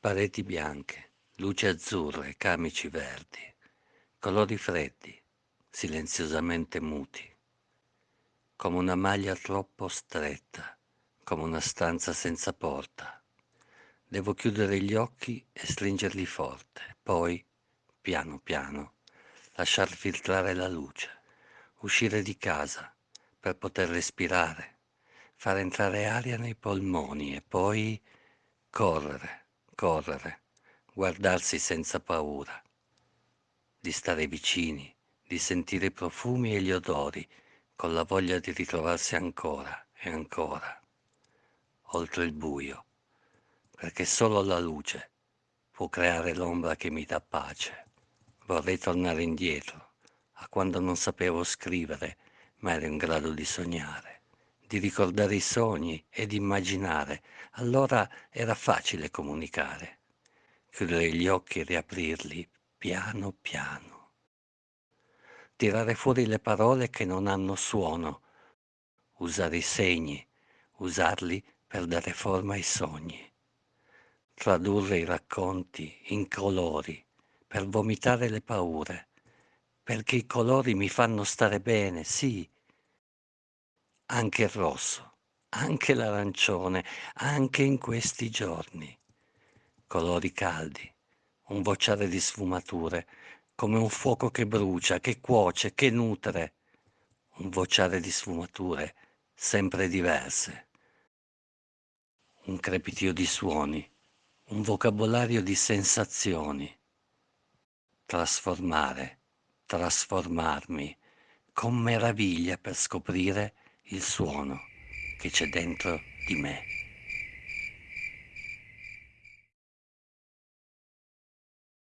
Pareti bianche, luci azzurre, camici verdi, colori freddi, silenziosamente muti, come una maglia troppo stretta, come una stanza senza porta. Devo chiudere gli occhi e stringerli forte, poi, piano piano, lasciar filtrare la luce, uscire di casa per poter respirare, far entrare aria nei polmoni e poi correre correre, guardarsi senza paura, di stare vicini, di sentire i profumi e gli odori, con la voglia di ritrovarsi ancora e ancora, oltre il buio, perché solo la luce può creare l'ombra che mi dà pace. Vorrei tornare indietro, a quando non sapevo scrivere, ma ero in grado di sognare di ricordare i sogni e di immaginare. Allora era facile comunicare. Chiudere gli occhi e riaprirli piano piano. Tirare fuori le parole che non hanno suono. Usare i segni, usarli per dare forma ai sogni. Tradurre i racconti in colori per vomitare le paure. Perché i colori mi fanno stare bene, sì, anche il rosso, anche l'arancione, anche in questi giorni. Colori caldi, un vociare di sfumature, come un fuoco che brucia, che cuoce, che nutre. Un vociare di sfumature sempre diverse. Un crepitio di suoni, un vocabolario di sensazioni. Trasformare, trasformarmi, con meraviglia per scoprire il suono che c'è dentro di me.